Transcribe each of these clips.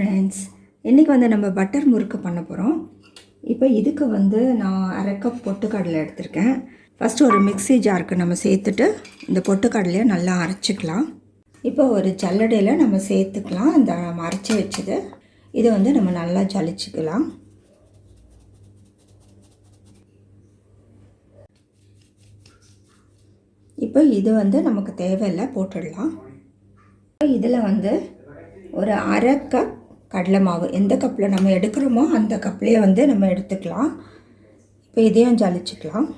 Friends இன்றைக்கி வந்து நம்ம பட்டர் முறுக்கு பண்ண போகிறோம் இப்போ இதுக்கு வந்து நான் அரை கப் பொட்டுக்கடலை எடுத்திருக்கேன். ஃபஸ்ட்டு ஒரு மிக்ஸி ஜாருக்கு நம்ம சேர்த்துட்டு இந்த பொட்டுக்கடலையை நல்லா அரைச்சிக்கலாம். இப்போ ஒரு ஜல்லடையில் நம்ம சேர்த்துக்கலாம். இந்த நம்ம அரைச்சி வச்சது. இதை வந்து நம்ம நல்லா ஜலிச்சுக்கலாம். இப்போ இது வந்து நமக்கு தேவையில்லை போட்டுடலாம். இதில் வந்து ஒரு அரை கப் கடலை மாவு. எந்த கப்பில் நம்ம எடுக்கிறோமோ அந்த கப்லேயே வந்து நம்ம எடுத்துக்கலாம். இப்போ இதையும் ஜலிச்சுக்கலாம்.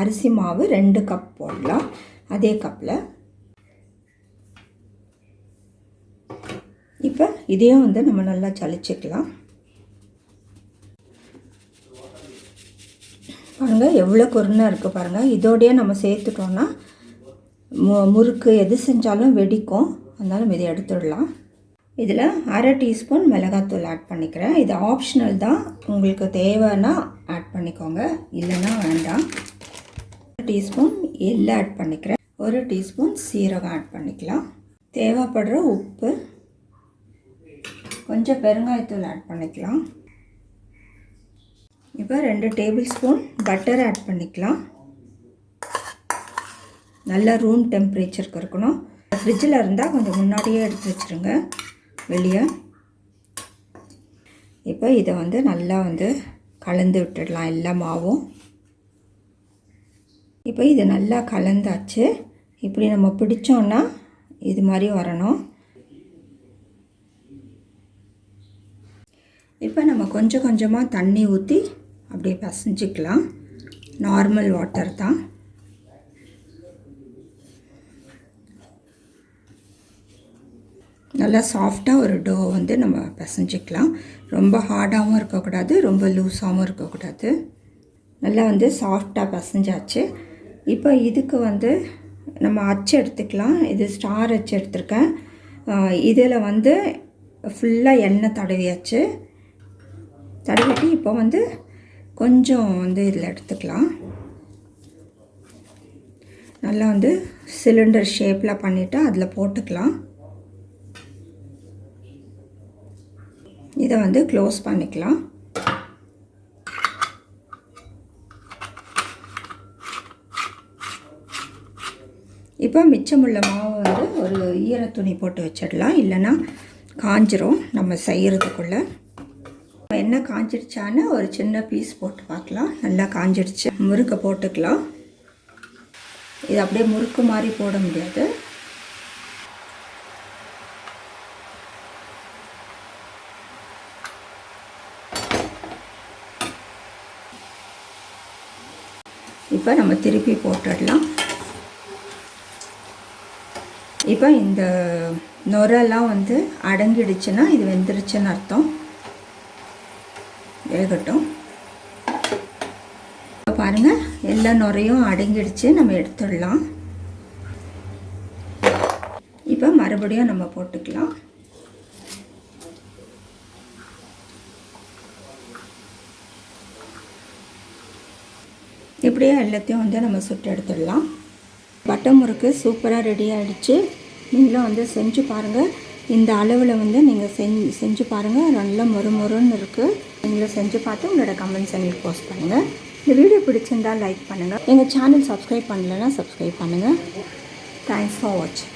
அரிசி மாவு ரெண்டு கப் போடலாம். அதே கப்பில் இப்போ இதையும் வந்து நம்ம நல்லா ஜலிச்சுக்கலாம். பாருங்கள் எவ்வளோ குருணை இருக்குது பாருங்கள் இதோடையே நம்ம சேர்த்துட்டோன்னா மு முறுக்கு எது செஞ்சாலும் வெடிக்கும். அதனால் இதை எடுத்துடலாம். இதில் அரை டீஸ்பூன் மிளகாத்தூள் ஆட் பண்ணிக்கிறேன். இது ஆப்ஷனல் தான். உங்களுக்கு தேவைன்னா ஆட் பண்ணிக்கோங்க. இல்லைன்னா வேண்டாம். ஒரு டீஸ்பூன் எள்ளு ஆட் பண்ணிக்கிறேன். ஒரு டீஸ்பூன் சீரகம் ஆட் பண்ணிக்கலாம். தேவைப்படுற உப்பு கொஞ்சம் பெருங்காயத்தூள் ஆட் பண்ணிக்கலாம். இப்போ ரெண்டு டேபிள் ஸ்பூன் பட்டர் ஆட் பண்ணிக்கலாம். நல்ல ரூம் டெம்பரேச்சருக்கு இருக்கணும். ஃப்ரிட்ஜில் இருந்தால் கொஞ்சம் முன்னாடியே எடுத்து வச்சுருங்க. வெளியே. இப்போ இதை வந்து நல்லா வந்து கலந்து விட்டுடலாம் எல்லா மாவும். இப்போ இது நல்லா கலந்தாச்சு. இப்படி நம்ம பிடிச்சோன்னா இது மாதிரி வரணும். இப்போ நம்ம கொஞ்சம் கொஞ்சமாக தண்ணி ஊற்றி அப்படியே பசைஞ்சிக்கலாம். நார்மல் வாட்டர் தான். நல்லா சாஃப்டாக ஒரு டோ வந்து நம்ம பிசைஞ்சிக்கலாம். ரொம்ப ஹார்டாகவும் இருக்கக்கூடாது ரொம்ப லூஸாகவும் இருக்கக்கூடாது. நல்லா வந்து சாஃப்டாக பிசைஞ்சாச்சு. இப்போ இதுக்கு வந்து நம்ம அச்சு எடுத்துக்கலாம். இது ஸ்டார் அச்சு எடுத்திருக்கேன். இதில் வந்து ஃபுல்லாக எண்ணெய் தடவியாச்சு. தடவிட்டு இப்போ வந்து கொஞ்சம் வந்து இதில் எடுத்துக்கலாம். நல்லா வந்து சிலிண்டர் ஷேப்பில் பண்ணிவிட்டு அதில் போட்டுக்கலாம். இதை வந்து க்ளோஸ் பண்ணிக்கலாம். இப்போ மிச்சமுள்ள மாவு வந்து ஒரு ஈர துணி போட்டு வச்சிடலாம். இல்லைன்னா காஞ்சிரும் நம்ம செய்கிறதுக்குள்ளே என்ன காஞ்சிடுச்சான்னு ஒரு சின்ன பீஸ் போட்டு பார்க்கலாம். நல்லா காஞ்சிடுச்சு முறுக்கை போட்டுக்கலாம். இது அப்படியே முறுக்கு மாதிரி போட முடியாது. இப்போ நம்ம திருப்பி போட்டுடலாம். இப்போ இந்த நுரெல்லாம் வந்து அடங்கிடுச்சுன்னா இது வெந்துருச்சுன்னு அர்த்தம். வேகட்டும். இப்போ பாருங்கள் எல்லா நுரையும் அடங்கிடுச்சு. நம்ம எடுத்துடலாம். இப்போ மறுபடியும் நம்ம போட்டுக்கலாம். இப்படியே எல்லாத்தையும் வந்து நம்ம சுட்டு எடுத்துடலாம். பட்டை முறுக்கு சூப்பராக ரெடி ஆகிடுச்சு நீங்களும் வந்து செஞ்சு பாருங்கள் இந்த அளவில் வந்து நீங்கள் செஞ்சு செஞ்சு பாருங்கள் நல்லா மொறு மொறுன்னு இருக்குது நீங்களும் செஞ்சு பார்த்து உங்களோட கமெண்ட்ஸ் எங்களுக்கு போஸ்ட் பண்ணுங்கள் இந்த வீடியோ பிடிச்சிருந்தால் லைக் பண்ணுங்கள் எங்கள் சேனல் சப்ஸ்கிரைப் பண்ணலைன்னா சப்ஸ்கிரைப் பண்ணுங்கள் தேங்க்ஸ் ஃபார் வாட்சிங்